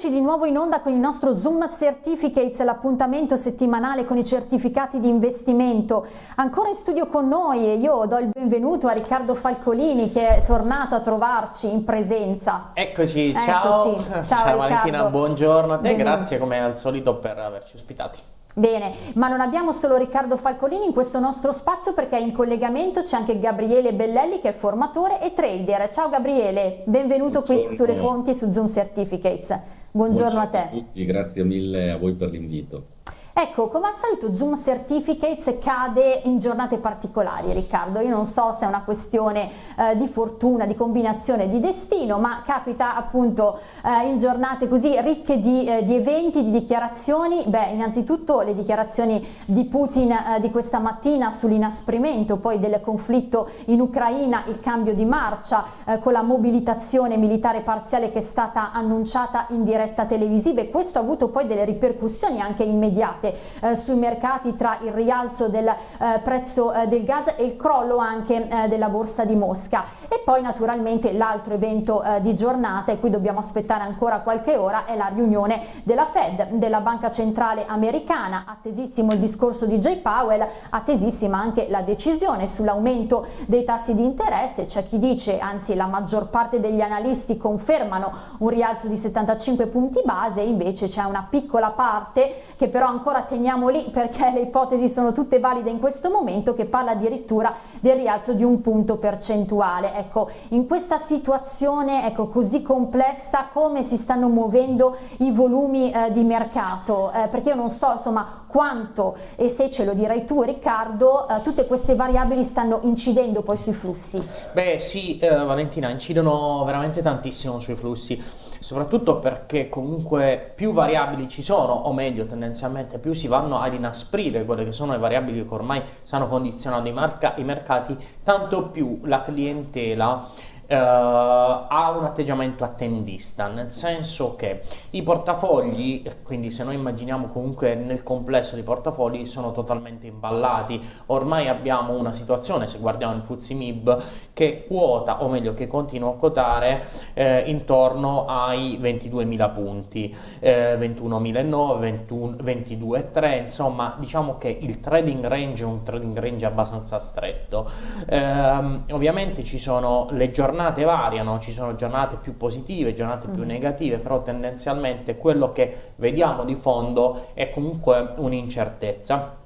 Eccoci di nuovo in onda con il nostro Zoom Certificates, l'appuntamento settimanale con i certificati di investimento. Ancora in studio con noi e io do il benvenuto a Riccardo Falcolini che è tornato a trovarci in presenza. Eccoci, ciao. Eccoci. Ciao, ciao Valentina, buongiorno a te, benvenuto. grazie come al solito per averci ospitati. Bene, ma non abbiamo solo Riccardo Falcolini in questo nostro spazio perché in collegamento c'è anche Gabriele Bellelli che è formatore e trader. Ciao Gabriele, benvenuto Buongiorno. qui sulle fonti su Zoom Certificates. Buongiorno, Buongiorno a te. A tutti, grazie mille a voi per l'invito. Ecco, come al solito Zoom Certificates cade in giornate particolari, Riccardo. Io non so se è una questione eh, di fortuna, di combinazione di destino, ma capita appunto eh, in giornate così ricche di, eh, di, eventi, di dichiarazioni. Beh, innanzitutto le dichiarazioni di Putin eh, di questa mattina sull'inasprimento poi del conflitto in Ucraina, il cambio di marcia eh, con la mobilitazione militare parziale che è stata annunciata in diretta televisiva e questo ha avuto poi delle ripercussioni anche immediate eh, sui mercati tra il rialzo del eh, prezzo del gas e il crollo anche della borsa di Mosca e poi naturalmente l'altro evento di giornata e qui dobbiamo aspettare ancora qualche ora è la riunione della Fed, della Banca Centrale Americana, attesissimo il discorso di Jay Powell, attesissima anche la decisione sull'aumento dei tassi di interesse, c'è chi dice, anzi la maggior parte degli analisti confermano un rialzo di 75 punti base, invece c'è una piccola parte che però ancora teniamo lì perché le ipotesi sono tutte valide in questo momento che parla addirittura del rialzo di un punto percentuale. Ecco, in questa situazione ecco, così complessa come si stanno muovendo i volumi eh, di mercato? Eh, perché io non so insomma quanto e se ce lo direi tu Riccardo, eh, tutte queste variabili stanno incidendo poi sui flussi. Beh sì eh, Valentina, incidono veramente tantissimo sui flussi soprattutto perché comunque più variabili ci sono, o meglio tendenzialmente più si vanno ad inasprire quelle che sono le variabili che ormai stanno condizionando i, i mercati, tanto più la clientela Uh, ha un atteggiamento attendista, nel senso che i portafogli, quindi se noi immaginiamo comunque nel complesso dei portafogli, sono totalmente imballati. Ormai abbiamo una situazione, se guardiamo il Fuzzi MIB, che quota, o meglio che continua a quotare eh, intorno ai 22.000 punti, eh, 21.009, 22.3, insomma diciamo che il trading range è un trading range abbastanza stretto. Eh, ovviamente ci sono le giornate giornate variano, ci sono giornate più positive, giornate più mm. negative, però tendenzialmente quello che vediamo di fondo è comunque un'incertezza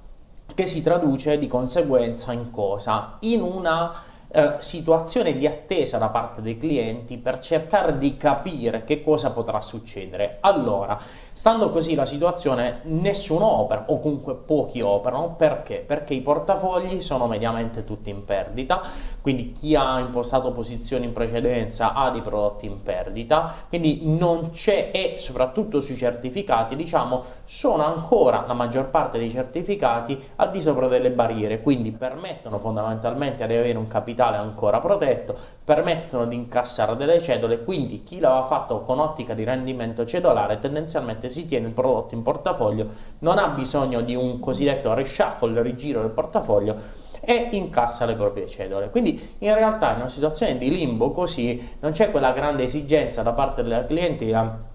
che si traduce di conseguenza in cosa? In una eh, situazione di attesa da parte dei clienti per cercare di capire che cosa potrà succedere. Allora, stando così la situazione, nessuno opera o comunque pochi operano, perché? Perché i portafogli sono mediamente tutti in perdita, quindi chi ha impostato posizioni in precedenza ha dei prodotti in perdita, quindi non c'è e soprattutto sui certificati, diciamo, sono ancora la maggior parte dei certificati al di sopra delle barriere, quindi permettono fondamentalmente di avere un capitale ancora protetto, permettono di incassare delle cedole, quindi chi l'aveva fatto con ottica di rendimento cedolare tendenzialmente si tiene il prodotto in portafoglio, non ha bisogno di un cosiddetto reshuffle, rigiro del portafoglio, e incassa le proprie cedole. Quindi in realtà in una situazione di limbo così non c'è quella grande esigenza da parte della clientela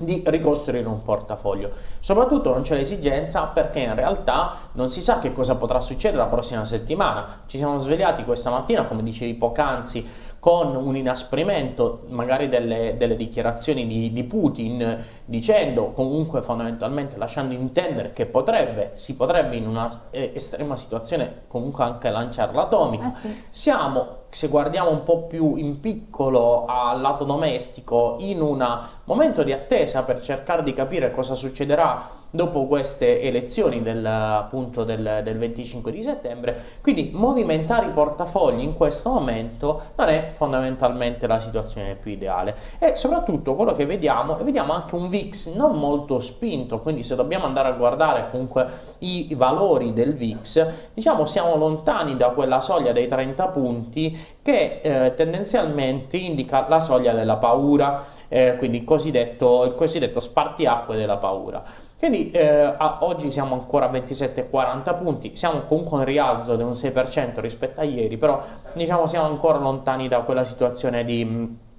di ricostruire un portafoglio. Soprattutto non c'è l'esigenza perché in realtà non si sa che cosa potrà succedere la prossima settimana. Ci siamo svegliati questa mattina, come dicevi poc'anzi, con un inasprimento magari delle, delle dichiarazioni di, di, Putin dicendo comunque fondamentalmente lasciando intendere che potrebbe, si potrebbe in una eh, estrema situazione comunque anche lanciare l'atomica. Eh sì. Siamo se guardiamo un po' più in piccolo al lato domestico, in un momento di attesa per cercare di capire cosa succederà dopo queste elezioni del, appunto del, del 25 di settembre, quindi movimentare i portafogli in questo momento non è fondamentalmente la situazione più ideale e soprattutto quello che vediamo, e vediamo anche un VIX non molto spinto, quindi se dobbiamo andare a guardare comunque i, valori del VIX, diciamo siamo lontani da quella soglia dei 30 punti che eh, tendenzialmente indica la soglia della paura, eh, quindi il cosiddetto, il cosiddetto spartiacque della paura. Quindi eh, oggi siamo ancora a 27,40 punti, siamo comunque in rialzo di un 6% rispetto a ieri, però diciamo siamo ancora lontani da quella situazione di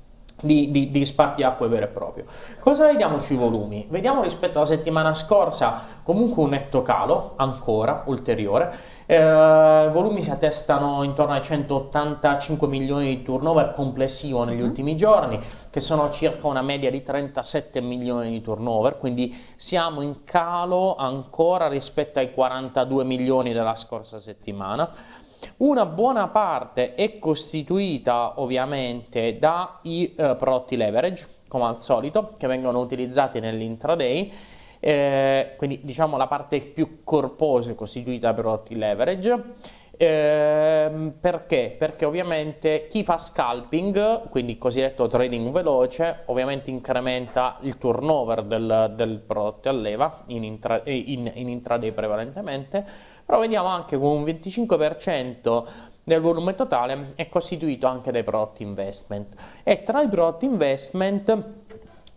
di, di, di spartiacque vero e proprio. Cosa vediamo sui volumi? Vediamo rispetto alla settimana scorsa comunque un netto calo ancora ulteriore, eh, volumi si attestano intorno ai 185 milioni di turnover complessivo negli mm. ultimi giorni, che sono circa una media di 37 milioni di turnover, quindi siamo in calo ancora rispetto ai 42 milioni della scorsa settimana. Una buona parte è costituita ovviamente dai eh, prodotti leverage, come al solito, che vengono utilizzati nell'intraday, eh, quindi diciamo la parte più corposa è costituita da prodotti leverage. Eh, perché? Perché ovviamente chi fa scalping, quindi cosiddetto trading veloce, ovviamente incrementa il turnover del, del prodotto a leva in, intra, in, in intraday prevalentemente, però vediamo anche che un 25% del volume totale è costituito anche dai prodotti investment e tra i prodotti investment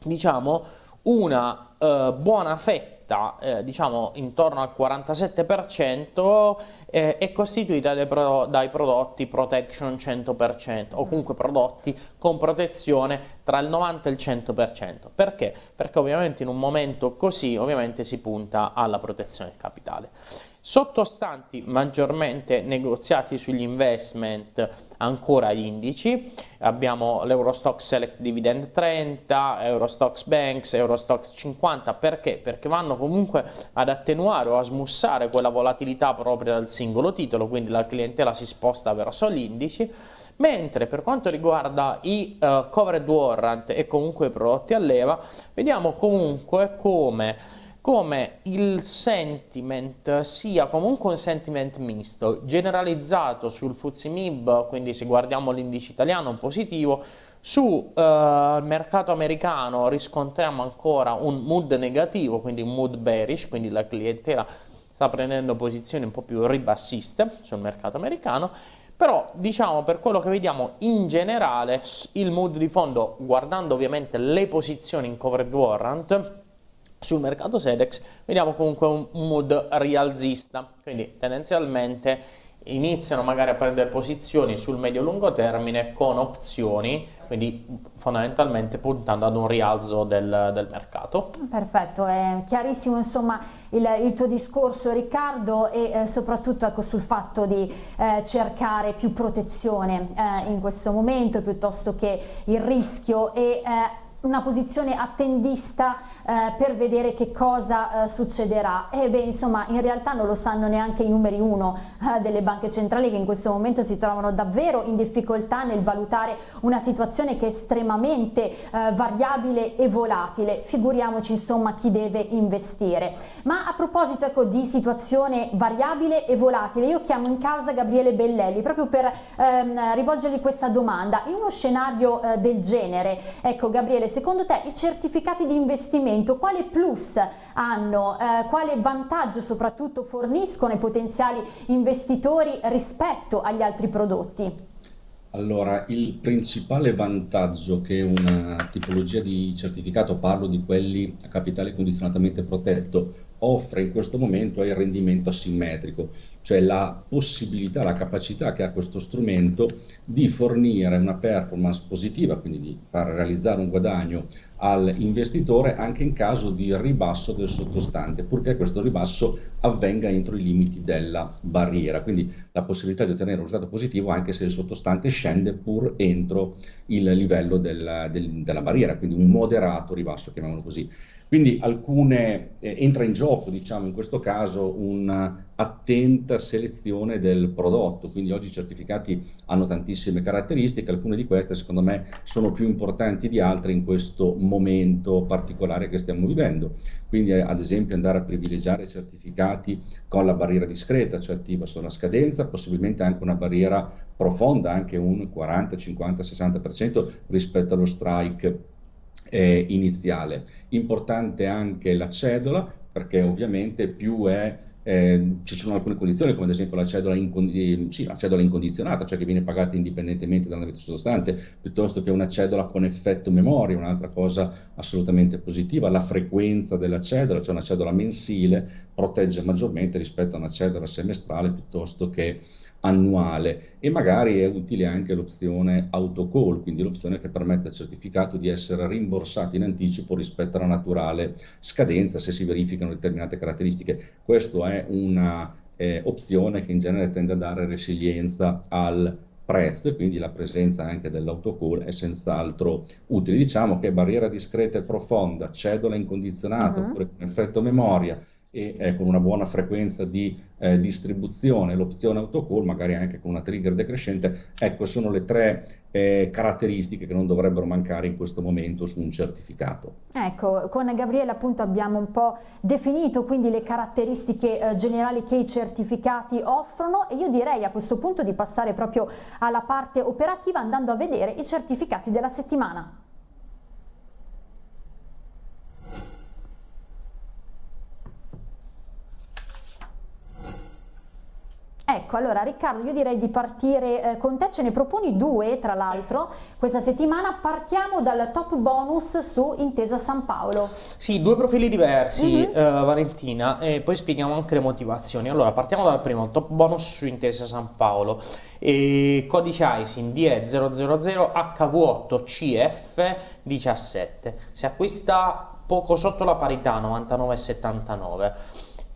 diciamo una eh, buona fetta eh, diciamo intorno al 47% eh, è costituita dai, pro dai, prodotti protection 100% o comunque prodotti con protezione tra il 90 e il 100%. Perché? Perché ovviamente in un momento così ovviamente si punta alla protezione del capitale. Sottostanti maggiormente negoziati sugli investment ancora indici, abbiamo l'Eurostox Select Dividend 30, Eurostox Banks, Eurostox 50, perché? Perché vanno comunque ad attenuare o a smussare quella volatilità propria del singolo titolo, quindi la clientela si sposta verso gli indici, mentre per quanto riguarda i uh, covered warrant e comunque i prodotti a leva, vediamo comunque come come il sentiment sia comunque un sentiment misto, generalizzato sul FTSE quindi se guardiamo l'indice italiano positivo, sul uh, mercato americano riscontriamo ancora un mood negativo, quindi un mood bearish, quindi la clientela sta prendendo posizioni un po' più ribassiste sul mercato americano, però diciamo per quello che vediamo in generale il mood di fondo, guardando ovviamente le posizioni in covered warrant, sul mercato Sedex vediamo comunque un mood rialzista, quindi tendenzialmente iniziano magari a prendere posizioni sul medio-lungo termine con opzioni, quindi fondamentalmente puntando ad un rialzo del, del mercato. Perfetto, è chiarissimo insomma il, il tuo discorso Riccardo e eh, soprattutto ecco, sul fatto di eh, cercare più protezione eh, in questo momento piuttosto che il rischio e eh, una posizione attendista eh, per vedere che cosa eh, succederà. E beh insomma in realtà non lo sanno neanche i numeri uno eh, delle banche centrali che in questo momento si trovano davvero in difficoltà nel valutare una situazione che è estremamente eh, variabile e volatile. Figuriamoci insomma chi deve investire. Ma a proposito ecco, di situazione variabile e volatile io chiamo in causa Gabriele Bellelli proprio per ehm, rivolgergli questa domanda. In uno scenario eh, del genere ecco Gabriele secondo te i certificati di investimento momento quale plus hanno, eh, quale vantaggio soprattutto forniscono ai potenziali investitori rispetto agli altri prodotti? Allora, il principale vantaggio che una tipologia di certificato, parlo di quelli a capitale condizionatamente protetto, offre in questo momento è il rendimento asimmetrico, cioè la possibilità, la capacità che ha questo strumento di fornire una performance positiva, quindi di far realizzare un guadagno all'investitore anche in caso di ribasso del sottostante, purché questo ribasso avvenga entro i limiti della barriera, quindi la possibilità di ottenere un risultato positivo anche se il sottostante scende pur entro il livello del, del, della barriera, quindi un moderato ribasso, chiamiamolo così. Quindi alcune, eh, entra in gioco, diciamo, in questo caso un'attenta selezione del prodotto, quindi oggi i certificati hanno tantissime caratteristiche, alcune di queste secondo me sono più importanti di altre in questo momento particolare che stiamo vivendo. Quindi eh, ad esempio andare a privilegiare certificati con la barriera discreta, cioè attiva sulla scadenza, possibilmente anche una barriera profonda, anche un 40, 50, 60% rispetto allo strike eh, iniziale. Importante anche la cedola, perché ovviamente più è eh, ci sono alcune condizioni, come ad esempio la cedola, incon- sì, la cedola, incondizionata, cioè che viene pagata indipendentemente dall'andamento sottostante, piuttosto che una cedola con effetto memoria, un'altra cosa assolutamente positiva. La frequenza della cedola, cioè una cedola mensile, protegge maggiormente rispetto a una cedola semestrale piuttosto che annuale e magari è utile anche l'opzione autocall, quindi l'opzione che permette al certificato di essere rimborsato in anticipo rispetto alla naturale scadenza se si verificano determinate caratteristiche. Questa è una eh, che in genere tende a dare resilienza al prezzo e quindi la presenza anche dell'autocall è senz'altro utile. Diciamo che barriera discreta e profonda, cedola incondizionata uh -huh. oppure con effetto memoria, e eh, con una buona frequenza di eh, distribuzione, l'opzione autocall, magari anche con una trigger decrescente, ecco sono le tre eh, caratteristiche che non dovrebbero mancare in questo momento su un certificato. Ecco, con Gabriele appunto abbiamo un po' definito quindi le caratteristiche eh, generali che i certificati offrono e io direi a questo punto di passare proprio alla parte operativa andando a vedere i certificati della settimana. Ecco, allora Riccardo, io direi di partire eh, con te, ce ne proponi due tra l'altro questa settimana, partiamo dal top bonus su Intesa San Paolo. Sì, due profili diversi mm -hmm. eh, Valentina e poi spieghiamo anche le motivazioni. Allora, partiamo dal primo, top bonus su Intesa San Paolo, e codice ISIN DE000 HV8CF17, si acquista poco sotto la parità 99,79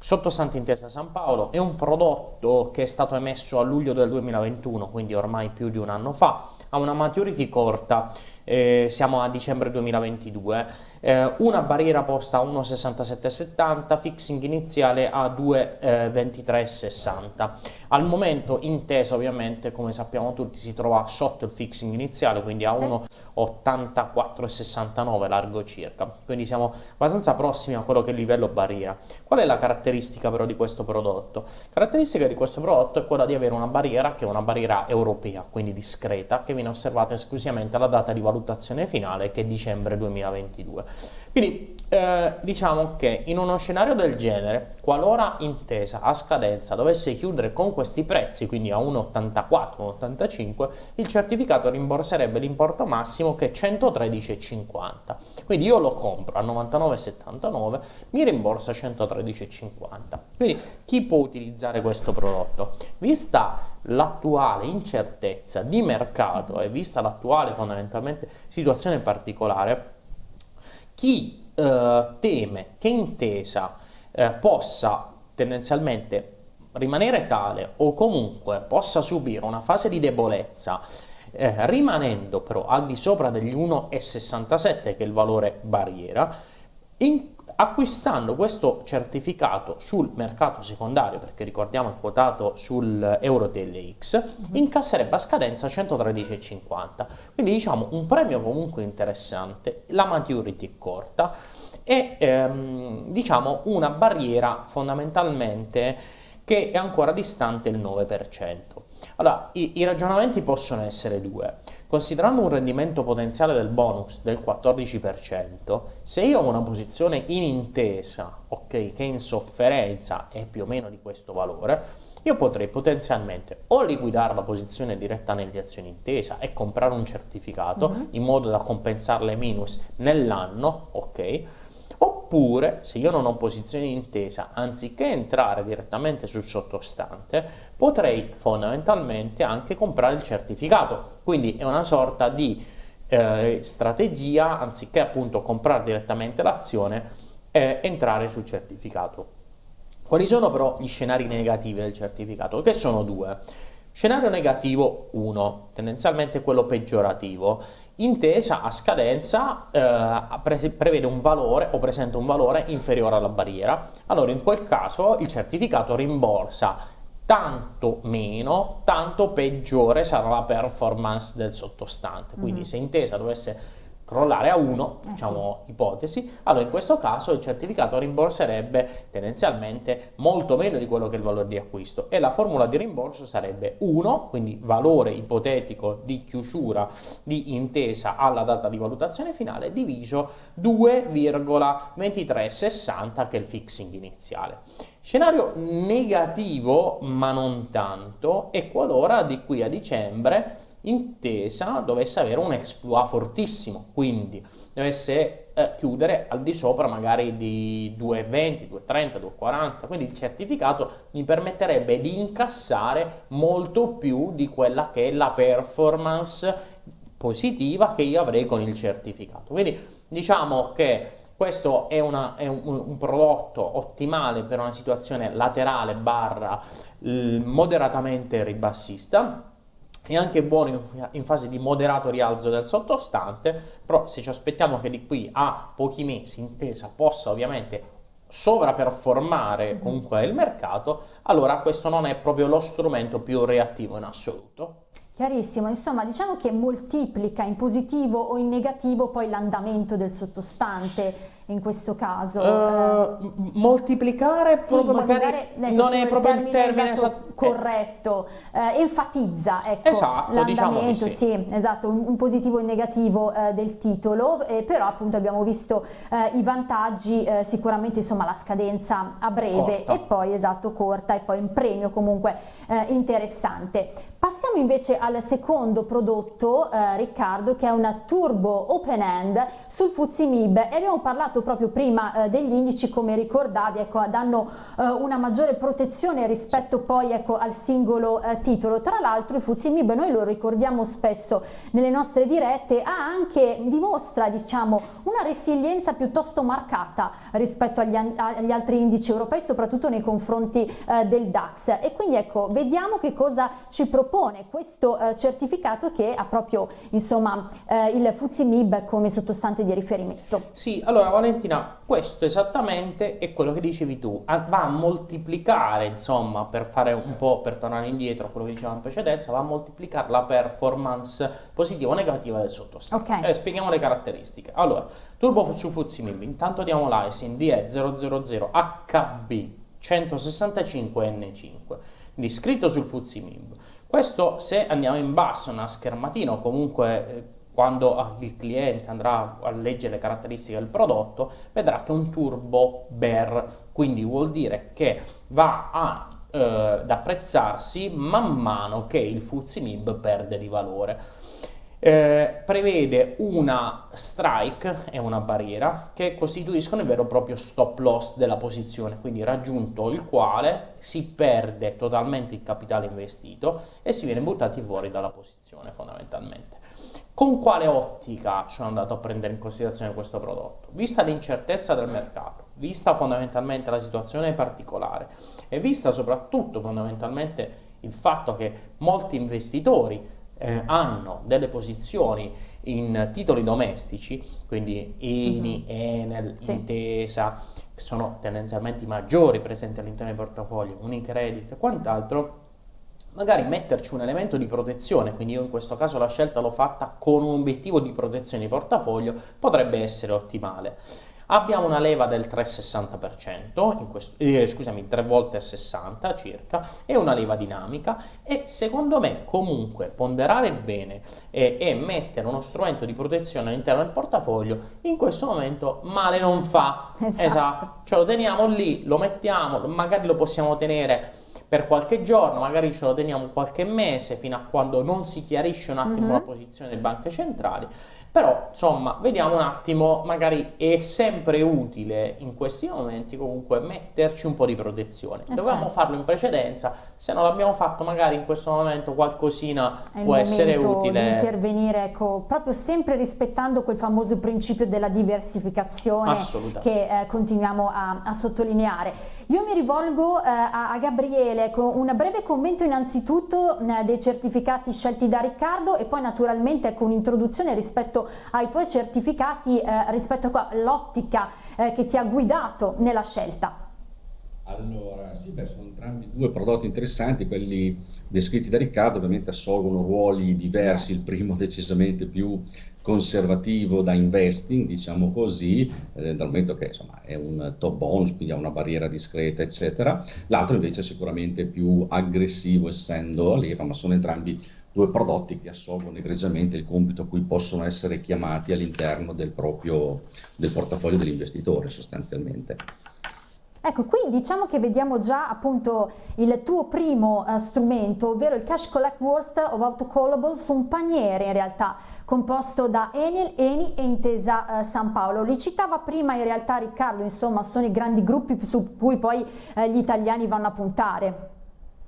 Sottostante Intesa San Paolo è un prodotto che è stato emesso a luglio del 2021, quindi ormai più di un anno fa, ha una maturity corta, eh, siamo a dicembre 2022, eh, una barriera posta a 1,6770, fixing iniziale a 2,2360. Al momento Intesa ovviamente, come sappiamo tutti, si trova sotto il fixing iniziale, quindi a 1,8469 largo circa, quindi siamo abbastanza prossimi a quello che è il livello barriera. Qual è la caratteristica però di questo prodotto? Caratteristica di questo prodotto è quella di avere una barriera che è una barriera europea, quindi discreta, che viene osservata esclusivamente alla data di valutazione finale che è dicembre 2022. Quindi eh, diciamo che in uno scenario del genere, qualora intesa a scadenza dovesse chiudere con questi prezzi, quindi a 1,84, 1,85, il certificato rimborserebbe l'importo massimo che è 113,50. Quindi io lo compro a 99,79, mi rimborsa 113,50. Quindi chi può utilizzare questo prodotto? Vista l'attuale incertezza di mercato e vista l'attuale fondamentalmente situazione particolare, chi eh, teme che intesa eh, possa tendenzialmente rimanere tale o comunque possa subire una fase di debolezza eh, rimanendo però al di sopra degli 1,67 che è il valore barriera in, acquistando questo certificato sul mercato secondario, perché ricordiamo è quotato sul EuroTLX, mhm. incasserebbe a scadenza 113,50. Quindi diciamo un premio comunque interessante, la maturity è corta e ehm, diciamo una barriera fondamentalmente che è ancora distante il 9%. Allora, i, i ragionamenti possono essere due. Considerando un rendimento potenziale del bonus del 14%, se io ho una posizione in intesa, ok, che in sofferenza è più o meno di questo valore, io potrei potenzialmente o liquidare la posizione diretta nelle azioni intesa e comprare un certificato mm -hmm. in modo da compensare le minus nell'anno, ok? Oppure, se io non ho posizione intesa, anziché entrare direttamente sul sottostante, potrei fondamentalmente anche comprare il certificato. Quindi è una sorta di eh, strategia, anziché appunto comprare direttamente l'azione, eh, entrare sul certificato. Quali sono però gli scenari negativi del certificato? Che sono due. Scenario negativo 1, tendenzialmente quello peggiorativo. Intesa a scadenza eh, prevede un valore o presenta un valore inferiore alla barriera. Allora in quel caso il certificato rimborsa tanto meno, tanto peggiore sarà la performance del sottostante. Quindi mm -hmm. se Intesa dovesse crollare a 1, eh diciamo sì. ipotesi, allora in questo caso il certificato rimborserebbe tendenzialmente molto meno di quello che è il valore di acquisto e la formula di rimborso sarebbe 1, quindi valore ipotetico di chiusura di intesa alla data di valutazione finale, diviso 2,2360 che è il fixing iniziale. Scenario negativo, ma non tanto, è qualora di qui a dicembre Intesa dovesse avere un exploit fortissimo, quindi dovesse eh, chiudere al di sopra magari di 2,20, 2,30, 2,40, quindi il certificato mi permetterebbe di incassare molto più di quella che è la performance positiva che io avrei con il certificato. Quindi diciamo che questo è, una, è un, un, prodotto ottimale per una situazione laterale barra moderatamente ribassista è anche buono in, fase di moderato rialzo del sottostante, però se ci aspettiamo che di qui a pochi mesi intesa possa ovviamente sovraperformare mm-hmm. comunque il mercato, allora questo non è proprio lo strumento più reattivo in assoluto. Chiarissimo, insomma diciamo che moltiplica in positivo o in negativo poi l'andamento del sottostante in questo caso? Uh, moltiplicare sì, magari non è proprio il termine esatto, esatto, corretto, eh, enfatizza ecco, esatto, diciamo l'andamento, sì. sì. esatto, un, un, positivo e un negativo eh, del titolo, eh, però appunto abbiamo visto eh, i vantaggi, eh, sicuramente insomma la scadenza a breve corta. e poi esatto corta e poi un premio comunque interessante. Passiamo invece al secondo prodotto, Riccardo, che è una turbo open end sul Fuzzi Mib e abbiamo parlato proprio prima eh, degli indici, come ricordavi, ecco, danno eh, una maggiore protezione rispetto poi ecco, al singolo eh, titolo. Tra l'altro il Fuzimib, noi lo ricordiamo spesso nelle nostre dirette, ha anche, dimostra diciamo, una resilienza piuttosto marcata rispetto agli, agli altri indici europei, soprattutto nei confronti eh, del DAX. E quindi ecco, vediamo che cosa ci propone questo eh, certificato che ha proprio insomma, eh, il Fuzimib come sottostante di riferimento. Sì, allora Valentina, questo esattamente è quello che dicevi tu, va a moltiplicare, insomma, per fare un po', per tornare indietro a quello che dicevamo in precedenza, va a moltiplicare la performance positiva o negativa del sottostante. Okay. Eh, spieghiamo le caratteristiche. Allora, turbo su Fuzimib, intanto diamo l'ISIN DE000 HB 165N5, quindi scritto sul Fuzimib. Questo se andiamo in basso, una schermatina o comunque eh, quando ah, il cliente andrà a leggere le caratteristiche del prodotto, vedrà che è un turbo bear, quindi vuol dire che va a, eh, ad apprezzarsi man mano che il Fuzzy MIB perde di valore. Eh, prevede una strike e una barriera che costituiscono il vero e proprio stop loss della posizione, quindi raggiunto il quale si perde totalmente il capitale investito e si viene buttati fuori dalla posizione fondamentalmente. Con quale ottica sono andato a prendere in considerazione questo prodotto? Vista l'incertezza del mercato, vista fondamentalmente la situazione particolare e vista soprattutto fondamentalmente il fatto che molti investitori eh, hanno delle posizioni in titoli domestici, quindi INI, mm-hmm. Enel, sì. Intesa, che sono tendenzialmente i maggiori presenti all'interno dei portafogli, Unicredit e quant'altro, magari metterci un elemento di protezione, quindi io in questo caso la scelta l'ho fatta con un obiettivo di protezione di portafoglio, potrebbe essere ottimale. Abbiamo una leva del 3,60%, questo, eh, scusami, 3 volte 60 circa, e una leva dinamica e secondo me comunque ponderare bene e, e mettere uno strumento di protezione all'interno del portafoglio in questo momento male non fa. Esatto. esatto. Ce lo teniamo lì, lo mettiamo, magari lo possiamo tenere per qualche giorno, magari ce lo teniamo qualche mese fino a quando non si chiarisce un attimo uh-huh. la posizione delle banche centrali, però insomma vediamo un attimo, magari è sempre utile in questi momenti comunque metterci un po' di protezione. Eh Dovevamo certo. farlo in precedenza, se non l'abbiamo fatto magari in questo momento qualcosina è può essere utile. Di intervenire ecco, proprio sempre rispettando quel famoso principio della diversificazione che eh, continuiamo a, a sottolineare. Io mi rivolgo eh, a, a, Gabriele con un breve commento innanzitutto eh, dei certificati scelti da Riccardo e poi naturalmente con un'introduzione rispetto ai tuoi certificati, eh, rispetto all'ottica eh, che ti ha guidato nella scelta. Allora, sì, beh, sono entrambi due prodotti interessanti, quelli descritti da Riccardo ovviamente assolvono ruoli diversi, il primo decisamente più conservativo da investing, diciamo così, eh, dal momento che insomma, è un top bonus, quindi ha una barriera discreta, eccetera. L'altro invece è sicuramente più aggressivo, essendo a leva, ma sono entrambi due prodotti che assolvono egregiamente il compito a cui possono essere chiamati all'interno del proprio del portafoglio dell'investitore sostanzialmente. Ecco, qui diciamo che vediamo già appunto il tuo primo uh, strumento, ovvero il Cash Collect Worst of Autocallable su un paniere in realtà composto da Enel, Eni e Intesa eh, San Paolo. Li citava prima in realtà Riccardo, insomma sono i grandi gruppi su cui poi eh, gli italiani vanno a puntare.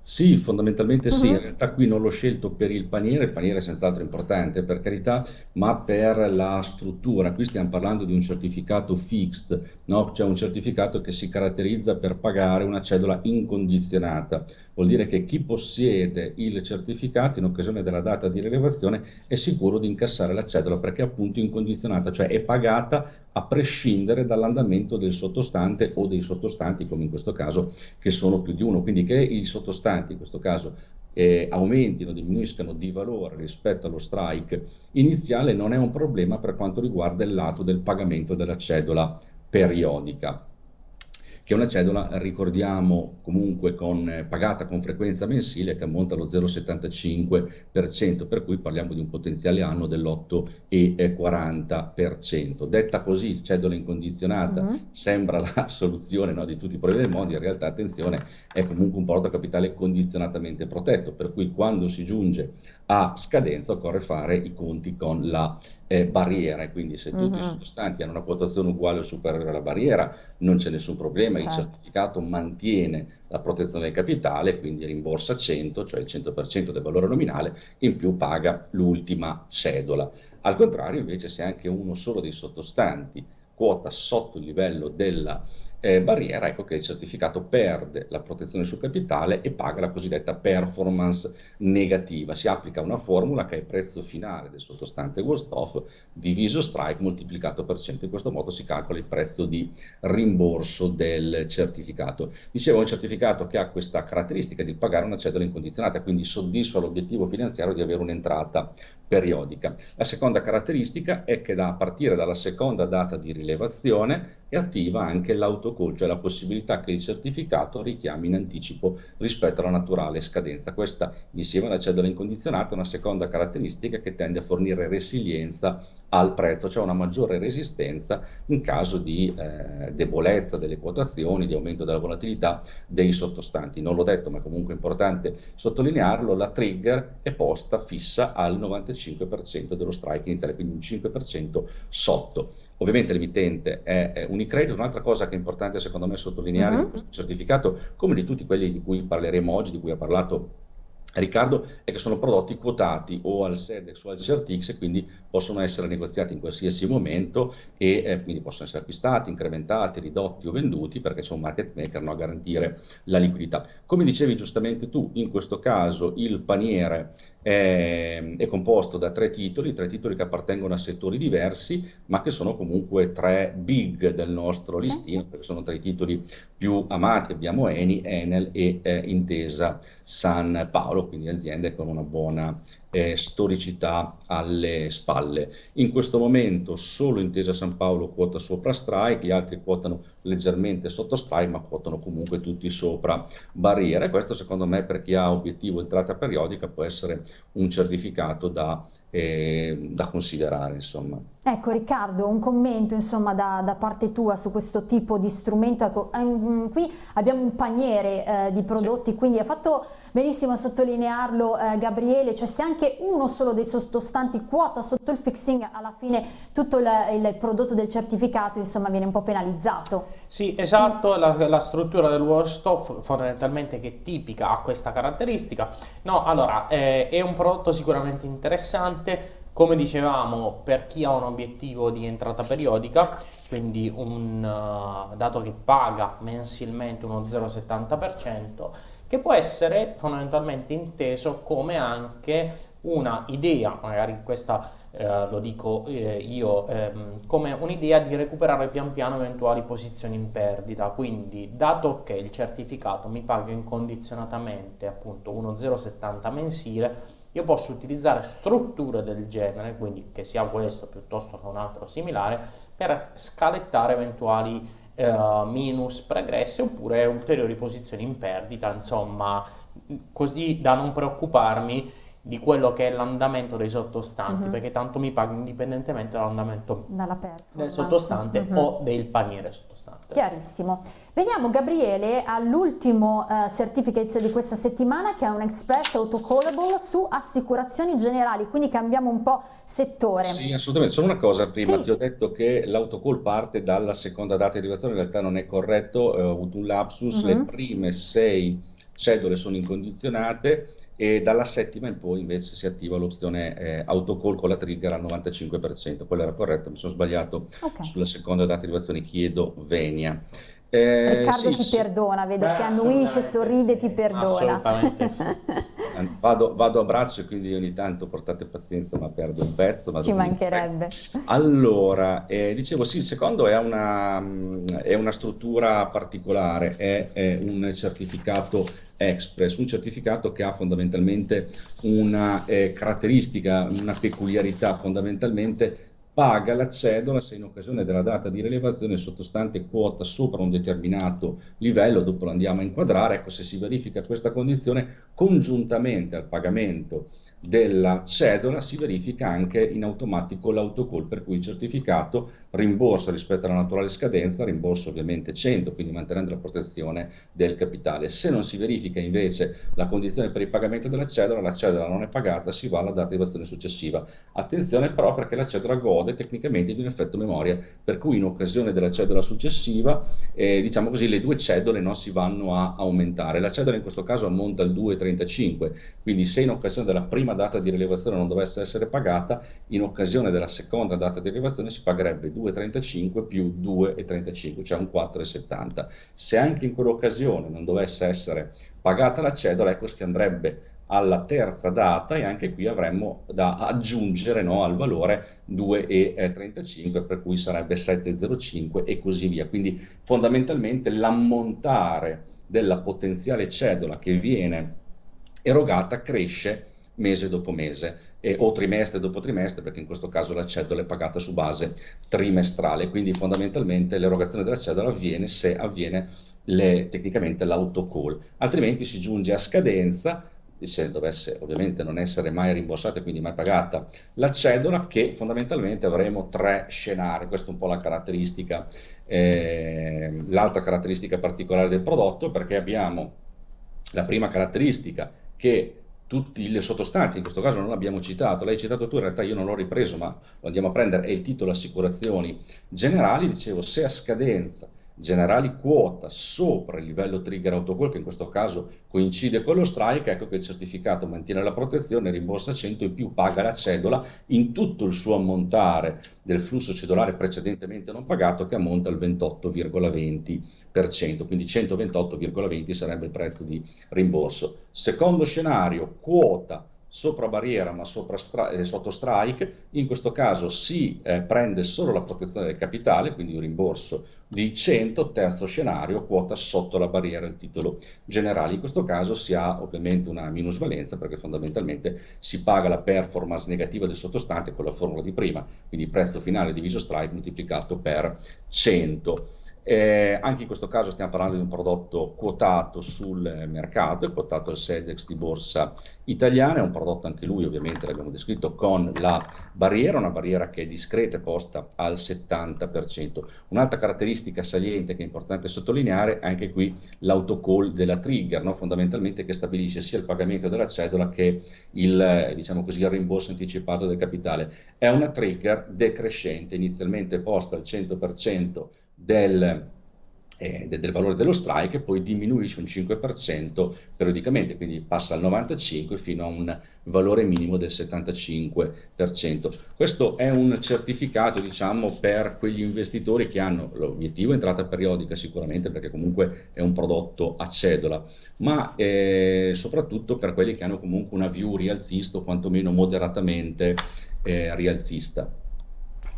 Sì, fondamentalmente sì, in realtà qui non l'ho scelto per il paniere, il paniere è senz'altro importante per carità, ma per la struttura. Qui stiamo parlando di un certificato fixed, no? Cioè un certificato che si caratterizza per pagare una cedola incondizionata. Vuol dire che chi possiede il certificato in occasione della data di rilevazione è sicuro di incassare la cedola perché è appunto incondizionata, cioè è pagata a prescindere dall'andamento del sottostante o dei sottostanti, come in questo caso, che sono più di uno. Quindi che i sottostanti, in questo caso, eh, aumentino, diminuiscano di valore rispetto allo strike iniziale non è un problema per quanto riguarda il lato del pagamento della cedola periodica che è una cedola, ricordiamo, comunque con, eh, pagata con frequenza mensile che ammonta allo 0,75%, per cui parliamo di un potenziale anno dell'8,40%. Detta così, cedola incondizionata mm-hmm. sembra la soluzione no, di tutti i problemi del mondo, in realtà attenzione, è comunque un porto capitale condizionatamente protetto, per cui quando si giunge a scadenza occorre fare i conti con la eh, barriera e quindi se tutti uh-huh. i sottostanti hanno una quotazione uguale o superiore alla barriera non c'è nessun problema, certo. il certificato mantiene la protezione del capitale, quindi rimborsa 100, cioè il 100% del valore nominale, in più paga l'ultima cedola. Al contrario invece se anche uno solo dei sottostanti quota sotto il livello della eh, barriera, ecco che il certificato perde la protezione sul capitale e paga la cosiddetta performance negativa. Si applica una formula che è il prezzo finale del sottostante worst off diviso strike moltiplicato per 100. In questo modo si calcola il prezzo di rimborso del certificato. Dicevo, un certificato che ha questa caratteristica di pagare una cedola incondizionata, quindi soddisfa l'obiettivo finanziario di avere un'entrata periodica. La seconda caratteristica è che da, a partire dalla seconda data di rilevazione è attiva anche l'autocall, cioè la possibilità che il certificato richiami in anticipo rispetto alla naturale scadenza. Questa, insieme alla cedola incondizionata, è una seconda caratteristica che tende a fornire resilienza al prezzo, cioè una maggiore resistenza in caso di eh, debolezza delle quotazioni, di aumento della volatilità dei sottostanti. Non l'ho detto, ma è comunque importante sottolinearlo, la trigger è posta fissa al 95% dello strike iniziale, quindi un 5% sotto. Ovviamente l'emittente è, è Unicredit, un'altra cosa che è importante secondo me sottolineare uh-huh. di questo certificato, come di tutti quelli di cui parleremo oggi, di cui ha parlato Riccardo, è che sono prodotti quotati o al SEDEX o al CRTX e quindi possono essere negoziati in qualsiasi momento e eh, quindi possono essere acquistati, incrementati, ridotti o venduti perché c'è un market maker no, a garantire la liquidità. Come dicevi giustamente tu, in questo caso il paniere è, è, composto da tre titoli, tre titoli che appartengono a settori diversi, ma che sono comunque tre big del nostro listino, perché sono tra i titoli più amati. Abbiamo Eni, Enel e eh, Intesa San Paolo, quindi aziende con una buona eh, storicità alle spalle. In questo momento solo Intesa San Paolo quota sopra strike, gli altri quotano leggermente sotto strike, ma quotano comunque tutti sopra barriera. E questo secondo me per chi ha obiettivo entrata periodica può essere un certificato da, eh, da considerare. Insomma. Ecco Riccardo, un commento insomma, da, da, parte tua su questo tipo di strumento. Ecco, ehm, qui abbiamo un paniere eh, di prodotti, sì. quindi ha fatto benissimo a sottolinearlo eh, Gabriele, cioè se anche uno solo dei sottostanti quota sotto il fixing, alla fine tutto il, il prodotto del certificato insomma viene un po' penalizzato. Sì, esatto, la, la struttura del Warstoff fondamentalmente che è tipica ha questa caratteristica. No, allora, eh, è un prodotto sicuramente interessante, come dicevamo, per chi ha un obiettivo di entrata periodica, quindi un uh, dato che paga mensilmente uno 0,70%, che può essere fondamentalmente inteso come anche una idea, magari questa eh, lo dico eh, io, ehm, come un'idea di recuperare pian piano eventuali posizioni in perdita, quindi dato che il certificato mi paga incondizionatamente appunto 1,070 mensile, io posso utilizzare strutture del genere, quindi che sia questo piuttosto che un altro similare, per scalettare eventuali eh, minus pregresse oppure ulteriori posizioni in perdita, insomma, così da non preoccuparmi di quello che è l'andamento dei sottostanti, uh-huh. perché tanto mi pago indipendentemente dall'andamento del sottostante uh-huh. o del paniere sottostante. Chiarissimo. Veniamo Gabriele all'ultimo uh, certificates di questa settimana che è un Express Autocallable su assicurazioni generali, quindi cambiamo un po' settore. Sì, assolutamente. Solo una cosa prima, sì. ti ho detto che l'autocall parte dalla seconda data di arrivazione, in realtà non è corretto, eh, ho avuto un lapsus, uh-huh. le prime sei cedole sono incondizionate e dalla settima in poi invece si attiva l'opzione eh, autocall con la trigger al 95%, quello era corretto, mi sono sbagliato okay. sulla seconda data di arrivazione, chiedo Venia. Eh, Riccardo sì, ti sì. perdona, vede Beh, che annuisce, sorride, ti perdona. Assolutamente sì. vado, vado, a braccio, quindi ogni tanto portate pazienza, ma perdo un pezzo. Ci mancherebbe. Allora, eh, dicevo sì, il secondo è una, è una struttura particolare, è, è un certificato Express, un certificato che ha fondamentalmente una eh, caratteristica, una peculiarità fondamentalmente paga la cedola se in occasione della data di rilevazione sottostante quota sopra un determinato livello, dopo lo andiamo a inquadrare, ecco se si verifica questa condizione congiuntamente al pagamento della cedola si verifica anche in automatico l'autocall per cui il certificato rimborsa rispetto alla naturale scadenza, rimborsa ovviamente 100, quindi mantenendo la protezione del capitale. Se non si verifica invece la condizione per il pagamento della cedola, la cedola non è pagata, si va alla data di evasione successiva. Attenzione però perché la cedola gode tecnicamente di un effetto memoria, per cui in occasione della cedola successiva, eh, diciamo così, le due cedole non si vanno a aumentare. La cedola in questo caso ammonta al 2,35, quindi se in occasione della prima prima data di rilevazione non dovesse essere pagata, in occasione della seconda data di rilevazione si pagherebbe 2,35 più 2,35, cioè un 4,70. Se anche in quell'occasione non dovesse essere pagata la cedola, ecco che andrebbe alla terza data e anche qui avremmo da aggiungere no, al valore 2,35 per cui sarebbe 7,05 e così via. Quindi fondamentalmente l'ammontare della potenziale cedola che viene erogata cresce mese dopo mese eh, o trimestre dopo trimestre, perché in questo caso la cedola è pagata su base trimestrale, quindi fondamentalmente l'erogazione della cedola avviene se avviene le, tecnicamente l'autocall, altrimenti si giunge a scadenza se dovesse ovviamente non essere mai rimborsata e quindi mai pagata la cedola, che fondamentalmente avremo tre scenari, questa è un po' la caratteristica, eh, l'altra caratteristica particolare del prodotto, perché abbiamo la prima caratteristica che tutti le sottostanti, in questo caso non l'abbiamo citato, l'hai citato tu, in realtà io non l'ho ripreso, ma lo andiamo a prendere, è il titolo Assicurazioni Generali, dicevo, se a scadenza generali quota sopra il livello trigger autocall, che in questo caso coincide con lo strike, ecco che il certificato mantiene la protezione, rimborsa 100 in più paga la cedola in tutto il suo ammontare del flusso cedolare precedentemente non pagato che ammonta al 28,20%, quindi 128,20 sarebbe il prezzo di rimborso. Secondo scenario, quota sopra barriera ma sopra eh, sotto strike, in questo caso si eh, prende solo la protezione del capitale, quindi un rimborso di 100, terzo scenario, quota sotto la barriera il titolo generale. In questo caso si ha ovviamente una minusvalenza perché fondamentalmente si paga la performance negativa del sottostante con la formula di prima, quindi prezzo finale diviso strike moltiplicato per 100. Eh, anche in questo caso stiamo parlando di un prodotto quotato sul mercato, è quotato al SEDEX di borsa italiana, è un prodotto anche lui ovviamente l'abbiamo descritto con la barriera, una barriera che è discreta e posta al 70%. Un'altra caratteristica saliente che è importante sottolineare è anche qui l'autocall della trigger, no? fondamentalmente che stabilisce sia il pagamento della cedola che il, diciamo così, il rimborso anticipato del capitale. È una trigger decrescente, inizialmente posta al 100% del, eh, del valore dello strike poi diminuisce un 5% periodicamente, quindi passa al 95% fino a un valore minimo del 75%. Questo è un certificato, diciamo, per quegli investitori che hanno l'obiettivo entrata periodica sicuramente perché comunque è un prodotto a cedola, ma eh, soprattutto per quelli che hanno comunque una view rialzista o quantomeno moderatamente eh, rialzista.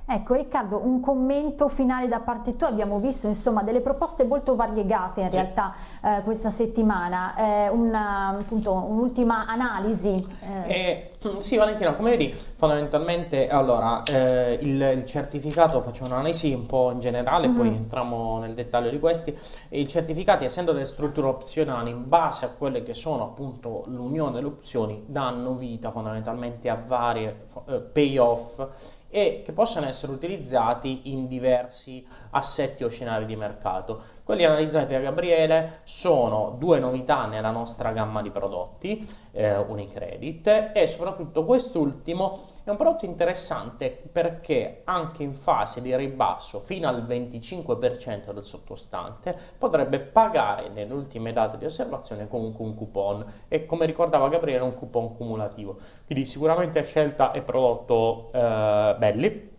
Ecco Riccardo, un commento finale da parte tua, abbiamo visto insomma delle proposte molto variegate in sì. realtà eh, questa settimana, eh, un'ultima analisi. Eh. Sì Valentina, come vedi fondamentalmente allora eh, il, il, certificato, faccio un'analisi un po' in generale, mm-hmm. poi entriamo nel dettaglio di questi, i certificati essendo delle strutture opzionali in base a quelle che sono appunto l'unione delle opzioni danno vita fondamentalmente a varie eh, payoff e che possono essere utilizzati in diversi assetti o scenari di mercato. Quelli analizzati da Gabriele sono due novità nella nostra gamma di prodotti, eh, Unicredit, e soprattutto quest'ultimo è un prodotto interessante perché anche in fase di ribasso fino al 25% del sottostante potrebbe pagare nelle ultime date di osservazione comunque un coupon e come ricordava Gabriele un coupon cumulativo. Quindi sicuramente scelta e prodotto eh, belli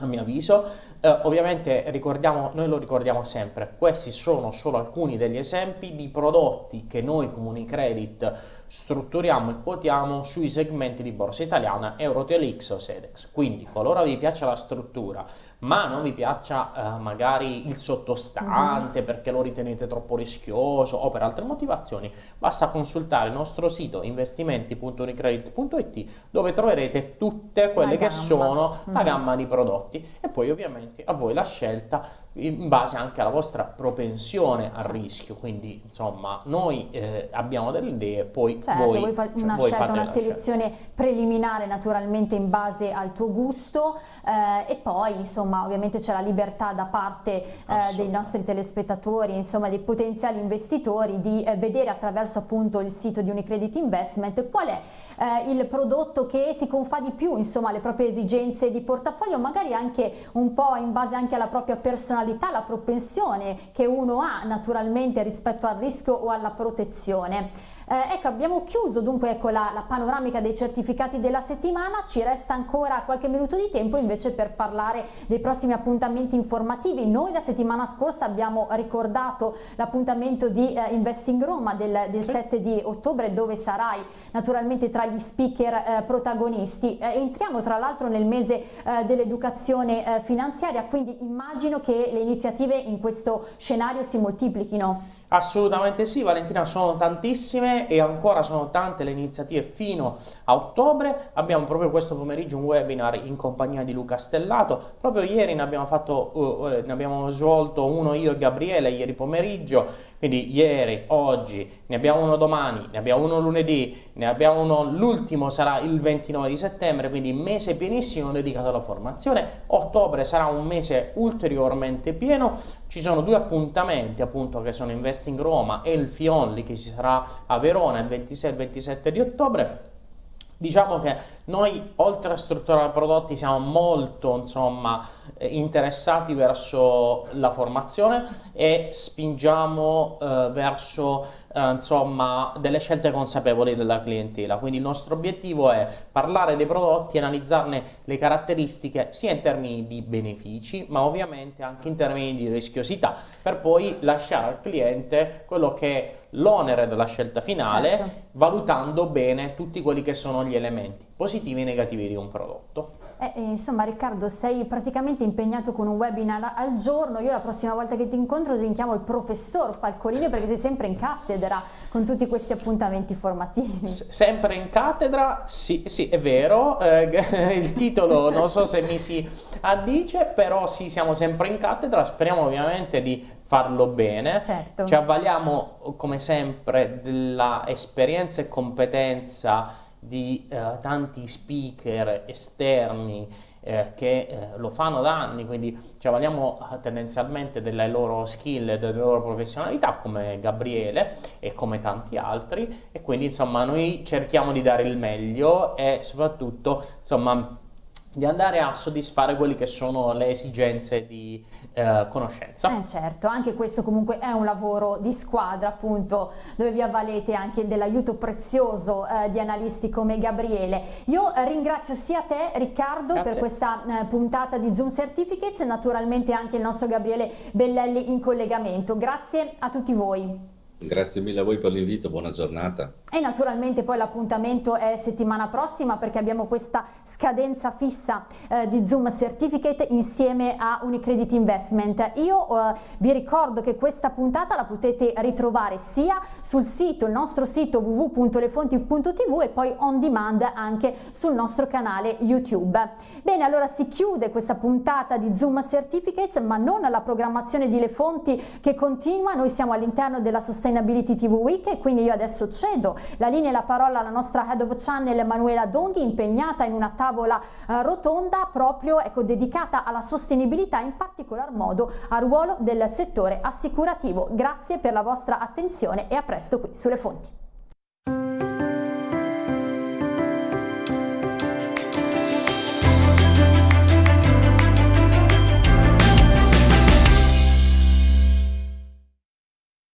a mio avviso. Eh, ovviamente ricordiamo, noi lo ricordiamo sempre, questi sono solo alcuni degli esempi di prodotti che noi come Unicredit strutturiamo e quotiamo sui segmenti di borsa italiana Eurotelix o Sedex. Quindi qualora vi piaccia la struttura ma non vi piaccia eh, magari il sottostante mm. perché lo ritenete troppo rischioso o per altre motivazioni, basta consultare il nostro sito investimenti.unicredit.it dove troverete tutte quelle che sono la gamma di prodotti e poi ovviamente a voi la scelta in base anche alla vostra propensione al rischio, quindi insomma noi eh, abbiamo delle idee, poi certo, voi, voi fate una, voi scelta, una selezione scelta. preliminare naturalmente in base al tuo gusto eh, e poi insomma ovviamente c'è la libertà da parte eh, dei nostri telespettatori, insomma dei potenziali investitori di eh, vedere attraverso appunto il sito di Unicredit Investment qual è eh, il prodotto che si confà di più insomma alle proprie esigenze di portafoglio, magari anche un po' in base anche alla propria personalità, la propensione che uno ha naturalmente rispetto al rischio o alla protezione. Eh, ecco, abbiamo chiuso dunque ecco, la, la, panoramica dei certificati della settimana, ci resta ancora qualche minuto di tempo invece per parlare dei prossimi appuntamenti informativi. Noi la settimana scorsa abbiamo ricordato l'appuntamento di eh, Investing Roma del, del 7 di ottobre dove sarai naturalmente tra gli speaker eh, protagonisti. Eh, entriamo tra l'altro nel mese eh, dell'educazione eh, finanziaria, quindi immagino che le iniziative in questo scenario si moltiplichino. Assolutamente sì, Valentina, sono tantissime e ancora sono tante le iniziative fino a ottobre. Abbiamo proprio questo pomeriggio un webinar in compagnia di Luca Stellato. Proprio ieri ne abbiamo, fatto, uh, ne abbiamo svolto uno io e Gabriele, ieri pomeriggio. Quindi ieri, oggi, ne abbiamo uno domani, ne abbiamo uno lunedì, ne abbiamo uno, l'ultimo sarà il 29 di settembre, quindi mese pienissimo dedicato alla formazione. Ottobre sarà un mese ulteriormente pieno. Ci sono due appuntamenti appunto che sono Investing Roma e il Fionli che ci sarà a Verona il 26 e il 27 di ottobre. Diciamo che noi oltre a strutturare prodotti siamo molto insomma, eh, interessati verso la formazione e spingiamo eh, verso eh, insomma, delle scelte consapevoli della clientela. Quindi il nostro obiettivo è parlare dei prodotti, analizzarne le caratteristiche sia in termini di benefici, ma ovviamente anche in termini di rischiosità, per poi lasciare al cliente quello che l'onere della scelta finale, certo. valutando bene tutti quelli che sono gli elementi positivi e negativi di un prodotto. Eh, eh, insomma Riccardo sei praticamente impegnato con un webinar al giorno, io la prossima volta che ti incontro ti chiamo il professor Falcolini perché sei sempre in cattedra con tutti questi appuntamenti formativi. S sempre in cattedra? Sì, sì è vero, eh, il titolo non so se mi si addice, però sì siamo sempre in cattedra, speriamo ovviamente di farlo bene, certo. ci avvaliamo come sempre della esperienza e competenza di eh, tanti speaker esterni eh, che eh, lo fanno da anni, quindi ci avvaliamo eh, tendenzialmente delle loro skill e delle loro professionalità come Gabriele e come tanti altri e quindi insomma noi cerchiamo di dare il meglio e soprattutto insomma di andare a soddisfare quelle che sono le esigenze di eh, conoscenza. Eh certo, anche questo comunque è un lavoro di squadra appunto dove vi avvalete anche dell'aiuto prezioso eh, di analisti come Gabriele. Io ringrazio sia te Riccardo Grazie. per questa eh, puntata di Zoom Certificates e naturalmente anche il nostro Gabriele Bellelli in collegamento. Grazie a tutti voi. Grazie mille a voi per l'invito, buona giornata. E naturalmente poi l'appuntamento è settimana prossima perché abbiamo questa scadenza fissa eh, di Zoom Certificate insieme a Unicredit Investment. Io eh, vi ricordo che questa puntata la potete ritrovare sia sul sito, il nostro sito www.lefonti.tv e poi on demand anche sul nostro canale YouTube. Bene, allora si chiude questa puntata di Zoom Certificates, ma non la programmazione di Le Fonti che continua. Noi siamo all'interno della Sustainability TV Week e quindi io adesso cedo la linea e la parola alla nostra Head of Channel Manuela Donghi impegnata in una tavola eh, rotonda proprio ecco, dedicata alla sostenibilità in particolar modo al ruolo del settore assicurativo. Grazie per la vostra attenzione e a presto qui sulle fonti.